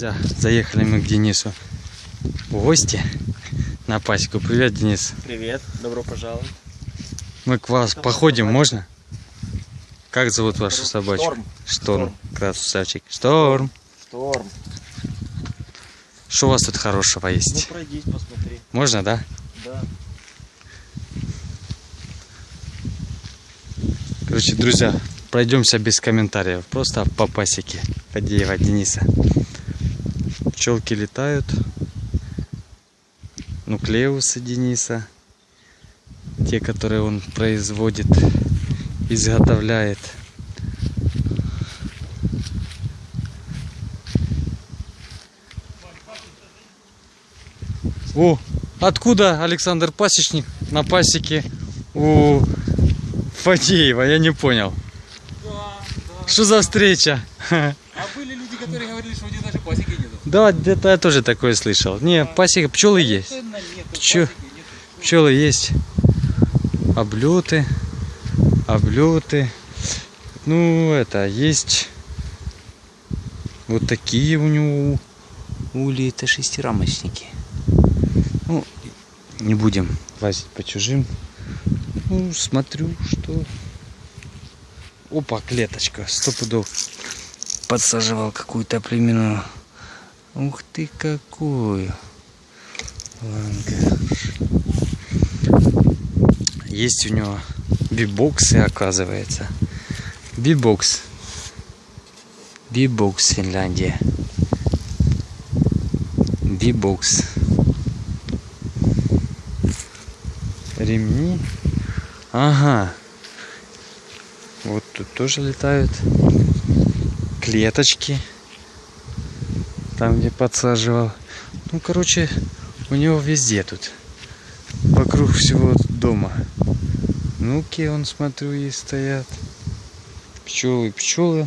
Друзья, заехали мы к Денису в гости на пасеку. Привет, Денис. Привет, добро пожаловать. Мы к вас походим, можно? Как зовут вашу собачку? Шторм. Шторм. Красавчик. Шторм. Шторм. Что у вас тут хорошего Ну есть? пройдись, посмотри. Можно, да? Да. Короче, друзья, пройдемся без комментариев. Просто по пасеке Фадеева Дениса. Пчелки летают. Нуклеусы Дениса. Те, которые он производит, изготовляет. О, откуда Александр Пасечник на пасеке у Фадеева? Я не понял. Что за встреча? А были люди, которые говорили, что у них даже пасеки. Да, где-то я тоже такое слышал. Не, пасека, пчелы есть. Нету. Пчелы есть. Облеты. Облеты. Ну, это, есть вот такие у него ули. Это шестирамочники. Ну, не будем лазить по чужим. Ну, смотрю, что... Опа, клеточка. Сто пудов. Подсаживал какую-то племенную. Ух ты, какую. Лангаш. Есть у него бибоксы, оказывается. Бибокс. Бибокс, Финляндия. Бибокс. Ремни. Ага. Вот тут тоже летают. Клеточки. Там, где подсаживал. Ну, короче, у него везде тут. Вокруг всего дома. Ну-ки, он, смотрю, и стоят. Пчелы, пчелы.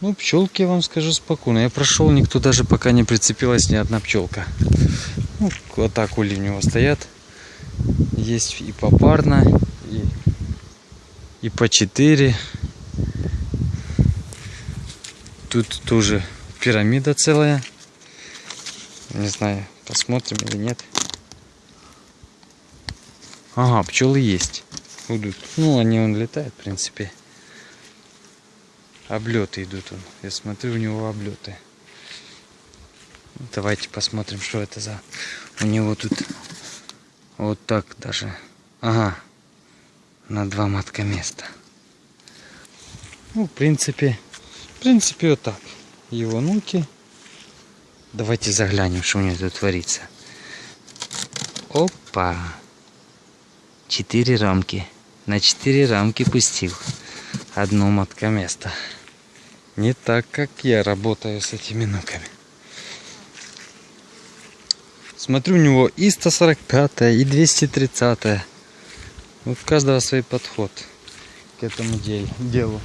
Ну, пчелки, я вам скажу спокойно. Я прошел, никто даже пока не прицепилась ни одна пчелка. Ну, вот так ули у него стоят. Есть и попарно, и, и по 4. Тут тоже пирамида целая. Не знаю, посмотрим или нет. Ага, пчелы есть. Будут. Ну, они он летает, в принципе. Облеты идут он. Я смотрю, у него облеты. Давайте посмотрим, что это за... У него тут вот так даже. Ага. На два матка места. Ну, в принципе, в принципе, вот так. Его нуки. Давайте заглянем, что у него тут творится. Опа. Четыре рамки. На четыре рамки пустил. Одно матка места. Не так, как я работаю с этими нуками. Смотрю, у него и 145, и 230. Вот у каждого свой подход к этому дел- делу.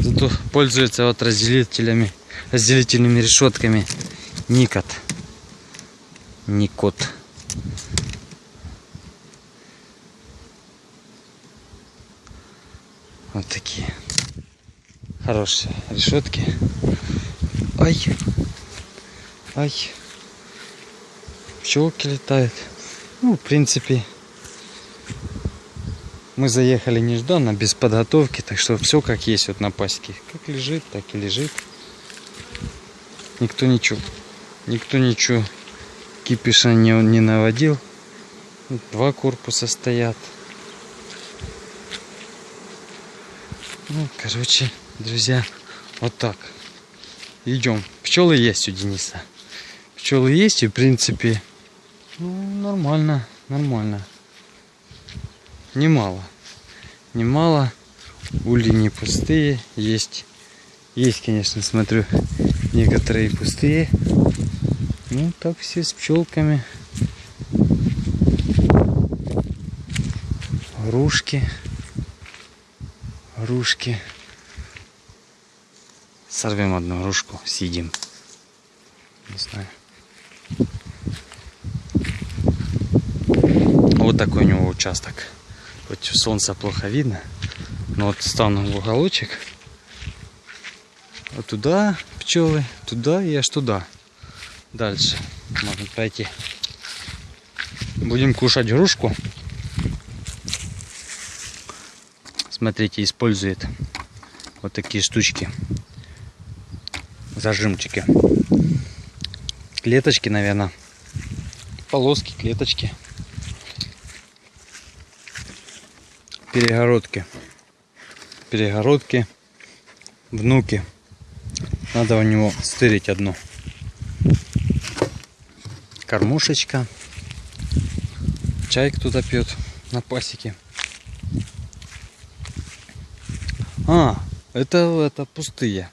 Зато пользуется вот разделителями, разделительными решетками Никот. Никот. Вот такие. Хорошие решетки. Ай. Ай. Пчелки летают. Ну, в принципе, мы заехали нежданно, без подготовки, так что все как есть вот на пасеке. Как лежит, так и лежит. Никто ничего, никто ничего кипиша не, не наводил. Два корпуса стоят. Ну, короче, друзья, вот так. Идем. Пчелы есть у Дениса. Пчелы есть и, в принципе, ну, нормально, нормально. Немало. Немало. Ули не пустые. Есть. Есть, конечно, смотрю, некоторые пустые. Ну, так все с пчелками. Грушки. Грушки. Сорвем одну грушку, съедим. Не знаю. Вот такой у него участок. Против солнца плохо видно. Но вот стану в уголочек. Вот туда пчелы, туда и аж туда. дальше можно пройти. Будем кушать грушку. Смотрите, использует вот такие штучки. Зажимчики. Клеточки, наверное. Полоски, клеточки. Перегородки. Перегородки. Внуки. Надо у него стырить одну. Кормушечка. Чай кто-то пьет на пасеке. А, это, это пустые.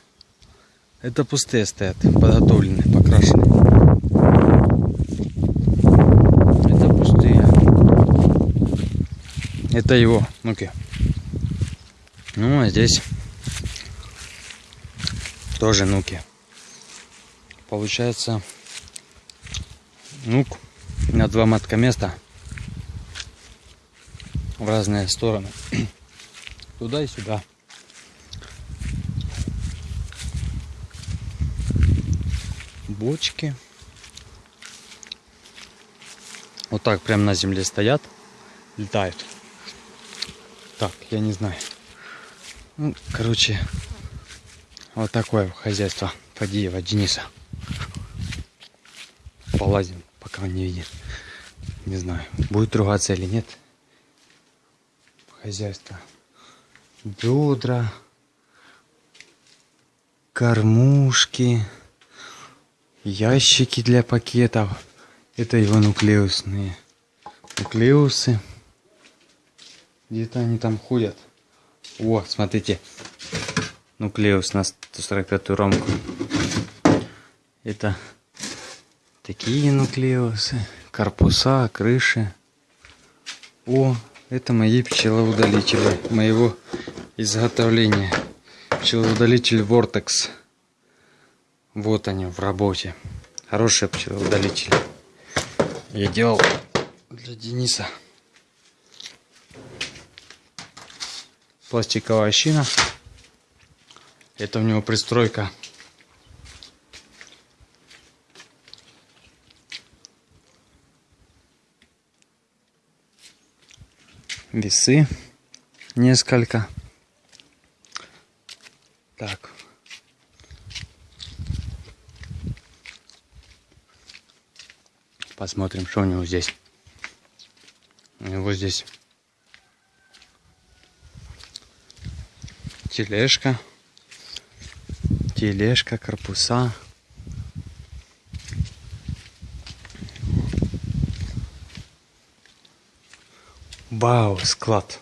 Это пустые стоят, подготовленные, покрашенные. Это пустые. Это его, ну-ка. Ну, а здесь тоже нуки. Получается, нук на два матка места в разные стороны. Туда и сюда. Бочки. Вот так прям на земле стоят, летают. Так, я не знаю. Ну, короче, вот такое хозяйство Фадеева Дениса. Полазим, пока он не видит. Не знаю, будет ругаться или нет. Хозяйство. Бедра. Кормушки. Ящики для пакетов. Это его нуклеусные. Нуклеусы. Где-то они там ходят. О, смотрите. Нуклеус на 145 рамку. Это такие нуклеусы. Корпуса, крыши. О, это мои пчелоудалители. Моего изготовления. Пчелоудалитель Vortex. Вот они в работе. Хорошие пчелоудалители. Я делал для Дениса. Пластиковая щина. Это у него пристройка. Весы несколько. Так. Посмотрим, что у него здесь. У него здесь тележка, тележка, корпуса. Вау, склад.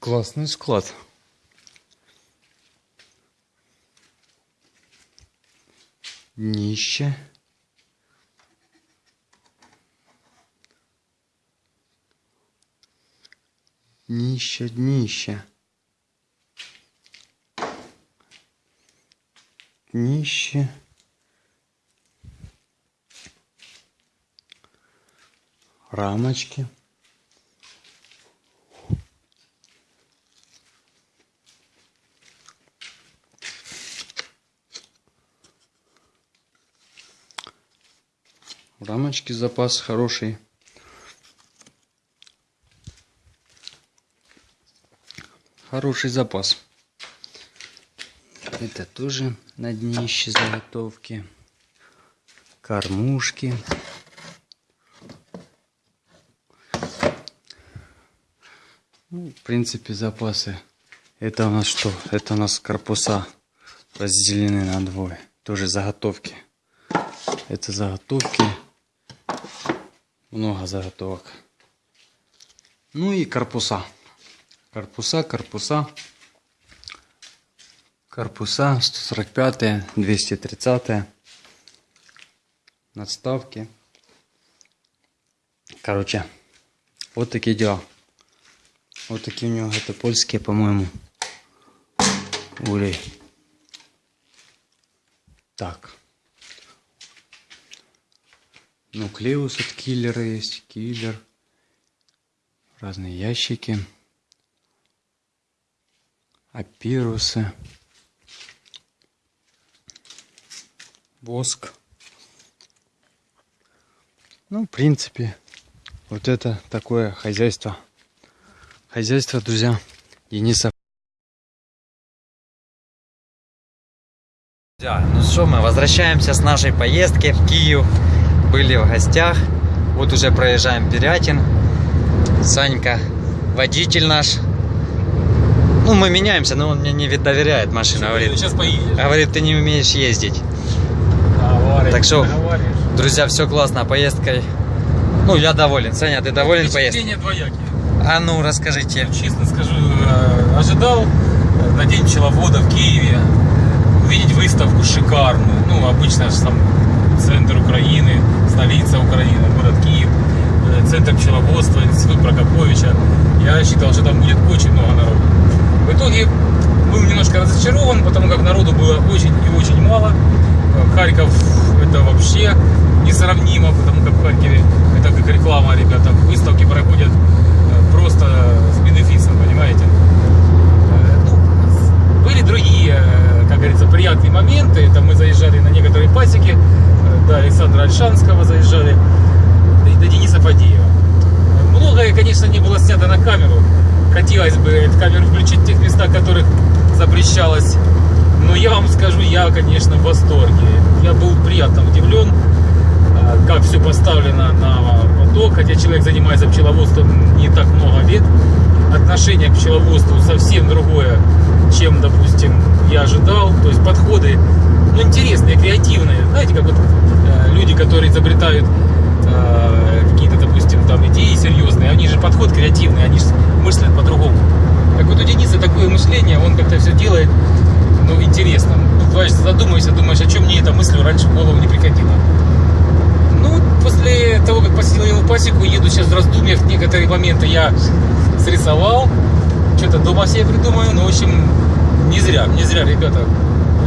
Классный склад. Днище. Днище, днище. Днище. Рамочки. Рамочки запас хороший. Хороший запас. Это тоже на днище заготовки. Кормушки. Ну, в принципе, запасы. Это у нас что? Это у нас корпуса разделены на двое. Тоже заготовки. Это заготовки. Много заготовок. Ну и корпуса. Корпуса, корпуса. Корпуса 145, 230. Надставки. Короче, вот такие дела. Вот такие у него, это польские, по-моему, улей. Так. Нуклеус от киллера есть, киллер. Разные ящики. Апирусы. Воск. Ну, в принципе, вот это такое хозяйство. Хозяйство, друзья, Дениса. Друзья, ну что, мы возвращаемся с нашей поездки в Киев. Были в гостях. Вот уже проезжаем Пирятин. Санька, водитель наш. Ну, мы меняемся, но он мне не доверяет машину. Говорит, Сейчас поедешь. говорит, ты не умеешь ездить. Так что-. Друзья, все классно, поездкой. Ну, я доволен. Саня, ты доволен поездкой? Двоякие. А ну, расскажите. Честно скажу, э, ожидал э, на День пчеловода в Киеве увидеть выставку шикарную. Ну, обычно же там центр Украины, столица Украины, город Киев, э, центр пчеловодства, институт Прокоповича. Я считал, что там будет очень много народу. В итоге был немножко разочарован, потому как народу было очень и очень мало. Харьков это вообще несравнимо, потому как в Харькове это как реклама, ребята. Выставки проходят э, просто с бенефисом, понимаете? Э, ну, были другие, э, как говорится, приятные моменты. Это мы заезжали на некоторые пасеки, до Александра Альшанского заезжали, до Дениса Фадеева. Многое, конечно, не было снято на камеру. Хотелось бы эту камеру включить в тех местах, которых запрещалось. Но я вам скажу, я, конечно, в восторге. Я был приятно удивлен, э, как все поставлено на поток. Хотя человек занимается пчеловодством не так много лет. Отношение к пчеловодству совсем другое, чем, допустим, я ожидал. То есть подходы, ну, интересные, креативные. Знаете, как вот э, люди, которые изобретают э, какие-то, допустим, там идеи серьезные, они же подход креативный, они же мыслят по-другому. Так вот у Дениса такое мышление, он как-то все делает, ну, интересно. Бываешь, задумаешься, думаешь, о чем мне эта мысль раньше в голову не приходила. Ну, после того, как посетил его пасеку, еду сейчас в раздумьях, некоторые моменты я срисовал, что-то дома себе придумаю, ну, в общем, не зря, не зря, ребята,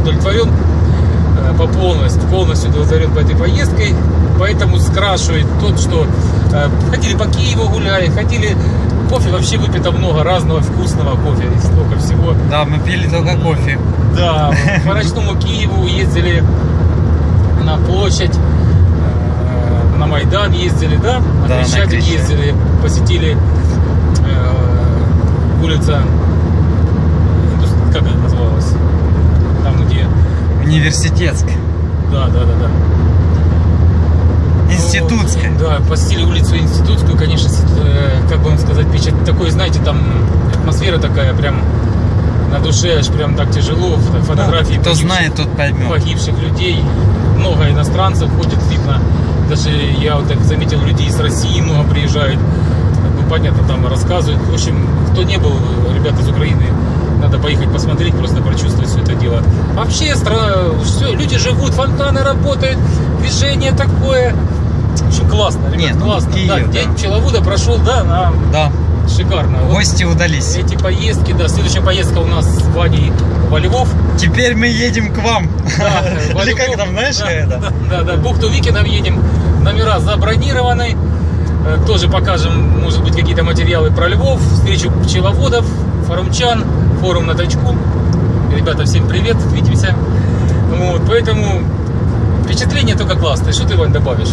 удовлетворен э, по полностью, полностью удовлетворен по этой поездкой, поэтому скрашивает тот, что э, ходили по Киеву гуляли, ходили, кофе вообще выпито много разного вкусного кофе, и столько всего. Да, мы пили только кофе. Да, по ночному Киеву ездили на площадь, э, на Майдан ездили, да? На Да, Крещатик ездили, посетили э, улица, как это называлось? Там, где, Университетск. да, да, да, да. Институтская. Ну, Да, посетили улицу Институтскую, конечно, э, как бы вам сказать, впечат- такой, знаете, там атмосфера такая прям на душе аж прям так тяжело, фото- фотографии Ну, Кто погибших- знает, тот поймет. погибших людей. Много иностранцев ходит, видно. Даже я вот так заметил, людей из России много приезжают. Ну, понятно, там рассказывают. В общем, кто не был, ребята из Украины, надо поехать посмотреть, просто прочувствовать все это дело. Вообще, страна, все, люди живут, фонтаны работают, движение такое. Общем, классно, ребят, Не, ну, классно. Киев, да, да. день пчеловода прошел, да, на Да, шикарно. Вот гости удались. эти поездки, да, следующая поездка у нас с Ваней во Львов. Теперь мы едем к вам. Да, Или как там, знаешь, да, это? Да, да, да, бухту Викинов едем. Номера забронированы. Э, Тоже покажем, может быть, какие-то материалы про Львов, встречу пчеловодов, форумчан, форум на точку. Ребята, всем привет, увидимся. Вот, поэтому впечатление только классное. Что ты, Вань, добавишь?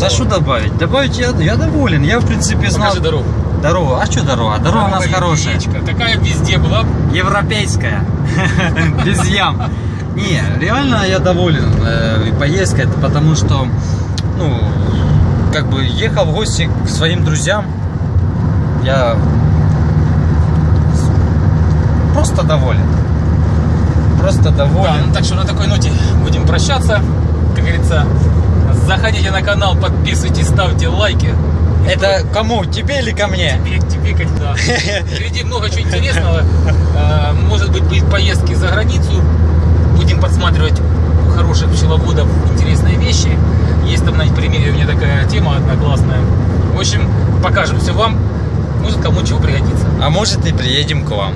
Да что добавить? Добавить я, я доволен. Я, в принципе, знал... Покажи дорогу. Дорога. А что дорога? Дорога у нас хорошая. яичко. Такая везде была. Европейская. Без ям. Не, реально я доволен э, поездкой, потому что, ну, как бы ехал в гости к своим друзьям. Я просто доволен. Просто Да, доволен. ну так что на такой ноте будем прощаться. Как говорится, заходите на канал, подписывайтесь, ставьте лайки. Это кому? Тебе или ко мне? Тебе, тебе как да. Впереди много чего интересного. Э, Может быть, будет поездки за границу. Будем подсматривать у хороших пчеловодов интересные вещи. Есть там на примере у меня такая тема одна классная. В общем, покажем все вам. Может, кому чего пригодится. А может и приедем к вам.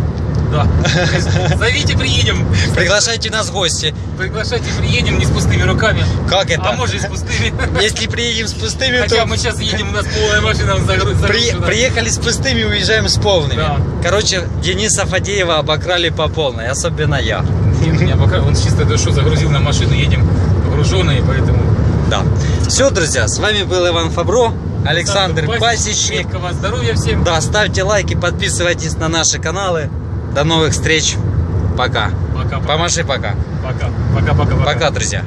Да. Зовите, приедем. Приглашайте нас в гости. Приглашайте, приедем не с пустыми руками. Как это? А может и с пустыми. Если приедем с пустыми, Хотя то мы сейчас едем, у нас полная машина загру- при- приехали с пустыми, уезжаем с полными. Да. Короче, Дениса Фадеева обокрали по полной, особенно я. Нет, меня пока он с чистой душой загрузил на машину, едем погруженные, поэтому Да. Все, друзья, с вами был Иван Фабро, Александр Пасечник. Здоровья всем. Да, ставьте лайки, подписывайтесь на наши каналы. До новых встреч. Пока. Пока. Помаши пока. Пока. Пока. Пока. Пока, друзья.